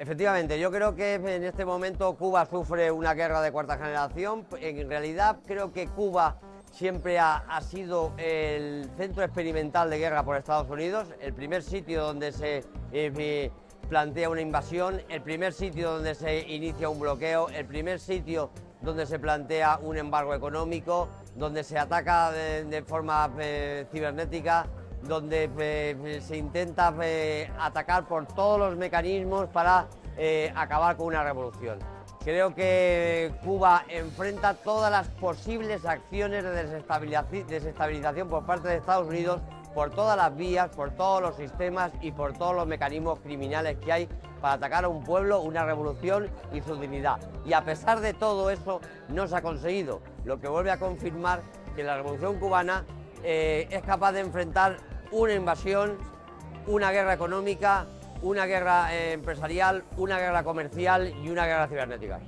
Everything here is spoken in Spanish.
Efectivamente, yo creo que en este momento Cuba sufre una guerra de cuarta generación. En realidad creo que Cuba siempre ha, sido el centro experimental de guerra por Estados Unidos, el primer sitio donde se eh, plantea una invasión, el primer sitio donde se inicia un bloqueo, el primer sitio donde se plantea un embargo económico, donde se ataca de, forma eh, cibernética, donde eh, se intenta eh, atacar por todos los mecanismos para acabar con una revolución. Creo que Cuba enfrenta todas las posibles acciones de desestabilización por parte de Estados Unidos por todas las vías, por todos los sistemas y por todos los mecanismos criminales que hay para atacar a un pueblo, una revolución y su dignidad. Y a pesar de todo eso, no se ha conseguido, lo que vuelve a confirmar que la revolución cubana eh, es capaz de enfrentar una invasión, una guerra económica, una guerra eh, empresarial, una guerra comercial y una guerra cibernética.